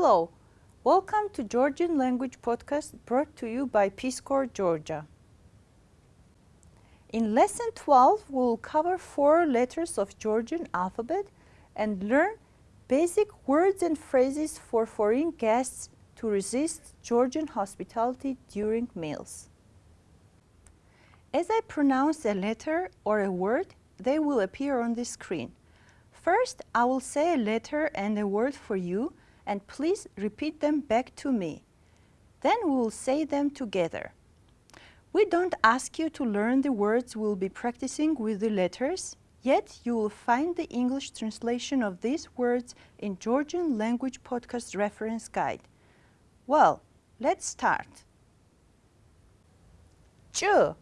Hello, welcome to Georgian Language Podcast brought to you by Peace Corps Georgia. In lesson 12, we'll cover four letters of Georgian alphabet and learn basic words and phrases for foreign guests to resist Georgian hospitality during meals. As I pronounce a letter or a word, they will appear on the screen. First, I will say a letter and a word for you and please repeat them back to me. Then we will say them together. We don't ask you to learn the words we'll be practicing with the letters, yet you will find the English translation of these words in Georgian Language Podcast Reference Guide. Well, let's start. Chu.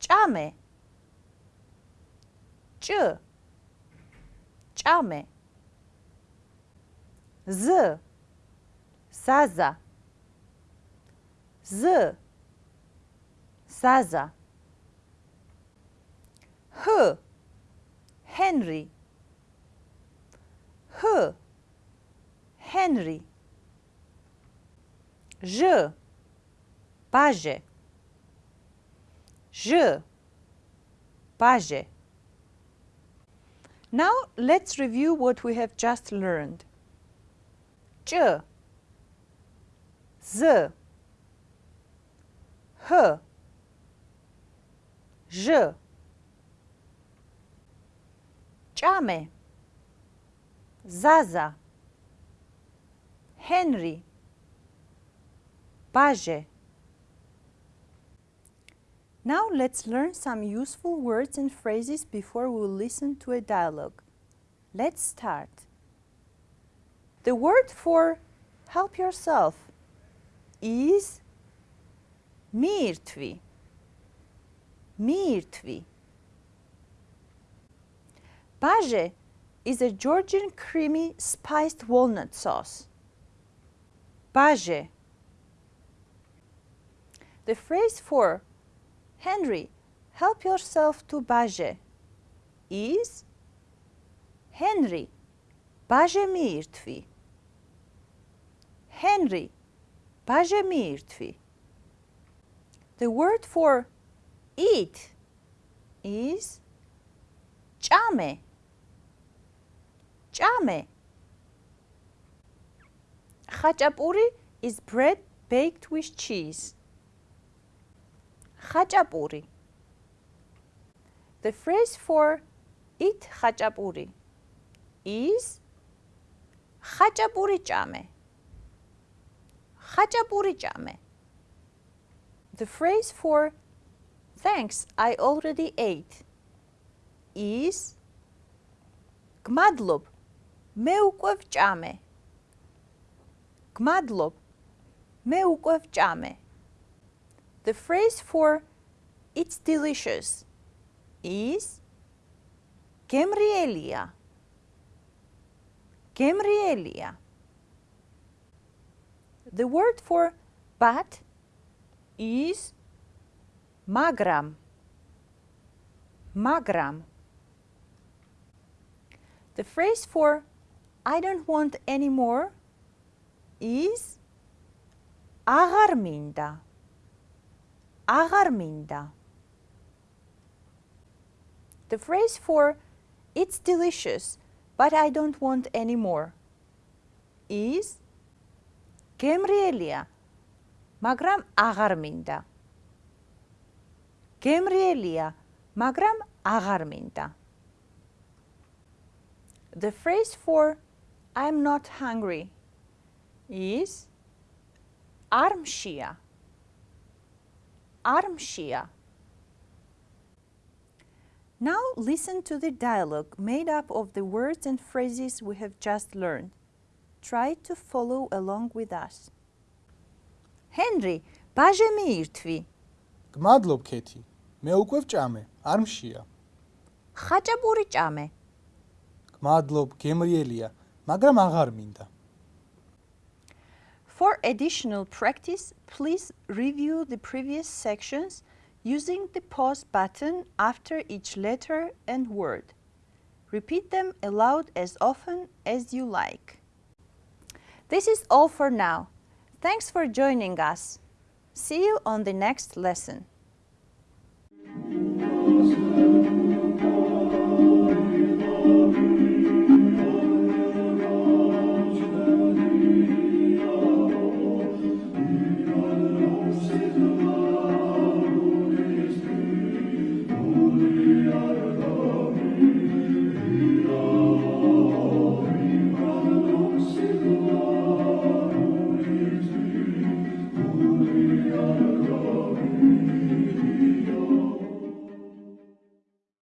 Chame. Chu. Chame. Z. Zaza. Z. Zaza. H. Henry. H. Henry. J Baje J Baje Now let's review what we have just learned. J, Z, H, Ž, Chame, Zaza, Henry, Baje. Now let's learn some useful words and phrases before we listen to a dialogue. Let's start. The word for help yourself is mirtvi. Mirtvi. Baje is a Georgian creamy spiced walnut sauce. Baje. The phrase for Henry, help yourself to baje is Henry, baje mirtvi. Henry, Bajemirtvi. The word for eat is chame. Chame. Khachapuri is bread baked with cheese. Khachapuri. The phrase for eat khachapuri is khachapuri chame Khachapuri chame. The phrase for thanks, I already ate is Gmadlob, მე უკვე ვჭამე. Gmadlob, მე უკვე ვჭამე. The phrase for it's delicious is გემრიელია. გემრიელია. The word for but is magram. Magram. The phrase for I don't want any more is agarminda. Agarminda. The phrase for it's delicious but I don't want any more is გემრიელია, მაგრამ აღარ მინდა. გემრიელია, მაგრამ აღარ მინდა. The phrase for I'm not hungry is armshia. Armshia. Now listen to the dialogue made up of the words and phrases we have just learned. Try to follow along with us. Henry, ბაჟე მიირთვი. გმადლობ, ქეთი. მე უკვე ვჭამე, არ მშია. ხაჭაპური ჭამე. გმადლობ, გემრიელია, მაგრამ აღარ მინდა. For additional practice, please review the previous sections using the pause button after each letter and word. Repeat them aloud as often as you like. This is all for now. Thanks for joining us. See you on the next lesson.